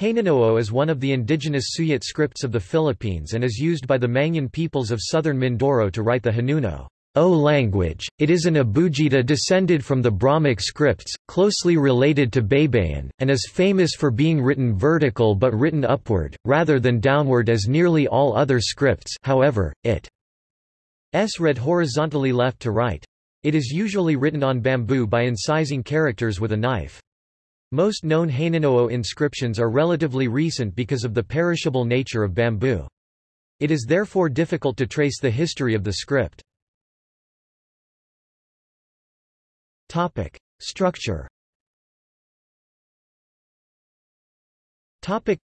Hanunoo is one of the indigenous Suyat scripts of the Philippines and is used by the Mangyan peoples of southern Mindoro to write the Hanuno O language. It is an abugida descended from the Brahmic scripts, closely related to Baybayin, and is famous for being written vertical but written upward, rather than downward as nearly all other scripts however, it is read horizontally left to right. It is usually written on bamboo by incising characters with a knife. Most known Hanunoo inscriptions are relatively recent because of the perishable nature of bamboo. It is therefore difficult to trace the history of the script. Topic. Structure Topic.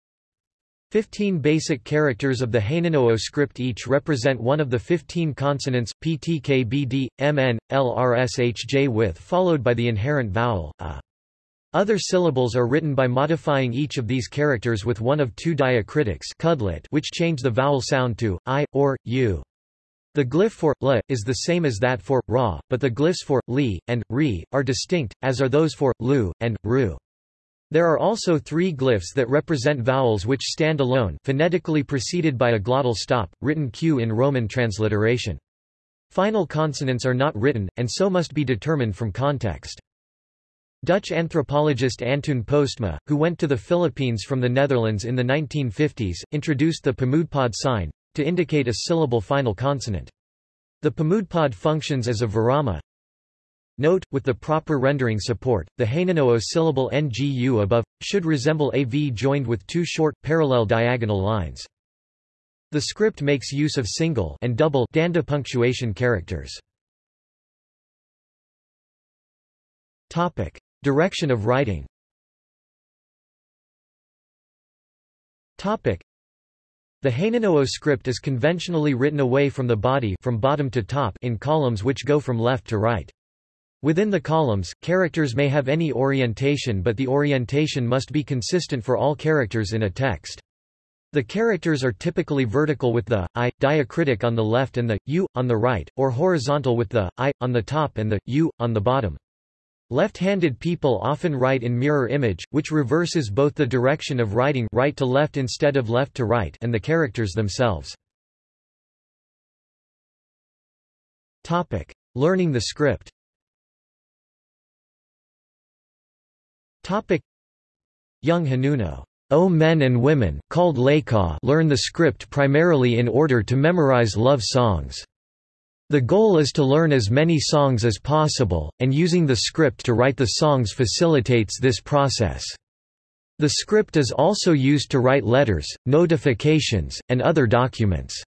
15 basic characters of the Hanunoo script each represent one of the 15 consonants, PTKBD, MN, LRSHJ with followed by the inherent vowel, a. Other syllables are written by modifying each of these characters with one of two diacritics which change the vowel sound to i, or, u. The glyph for la is the same as that for ra, but the glyphs for li and ri are distinct, as are those for lu and ru. There are also three glyphs that represent vowels which stand alone, phonetically preceded by a glottal stop, written q in Roman transliteration. Final consonants are not written, and so must be determined from context. Dutch anthropologist Antoon Postma, who went to the Philippines from the Netherlands in the 1950s, introduced the Pamudpod sign, to indicate a syllable final consonant. The Pamudpod functions as a virama. Note, with the proper rendering support, the Hanunoo syllable ngu above, should resemble a V joined with two short, parallel diagonal lines. The script makes use of single and double danda punctuation characters. Topic. Direction of writing The Hanunoo script is conventionally written away from the body from bottom to top in columns which go from left to right. Within the columns, characters may have any orientation but the orientation must be consistent for all characters in a text. The characters are typically vertical with the i diacritic on the left and the u on the right, or horizontal with the i on the top and the u on the bottom. Left-handed people often write in mirror image, which reverses both the direction of writing right to left instead of left to right and the characters themselves. Topic: Learning the script. Topic: Young Hanuno, O men and women, called Leka, learn the script primarily in order to memorize love songs. The goal is to learn as many songs as possible, and using the script to write the songs facilitates this process. The script is also used to write letters, notifications, and other documents.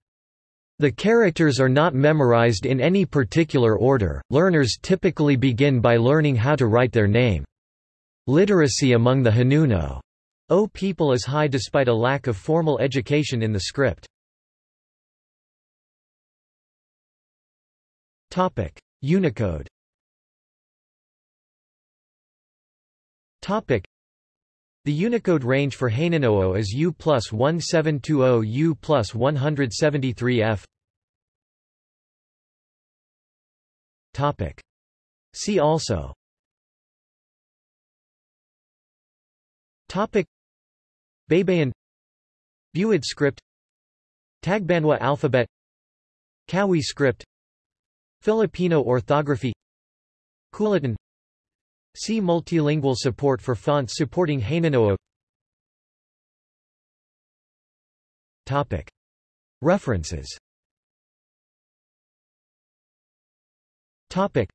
The characters are not memorized in any particular order, learners typically begin by learning how to write their name. Literacy among the Hanuno O people is high despite a lack of formal education in the script. Topic: Unicode. Topic: The Unicode range for Hanunoo is U plus 1720 U plus 173 F. Topic: See also. Topic: Baybayin Buid script. Tagbanwa alphabet. Kawi script Filipino orthography Kulitan See multilingual support for fonts supporting Hanunoo Topic. References Topic.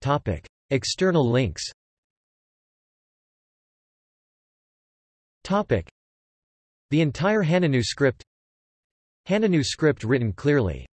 Topic. External links Topic. The entire Hanunoo script Hanunoo script written clearly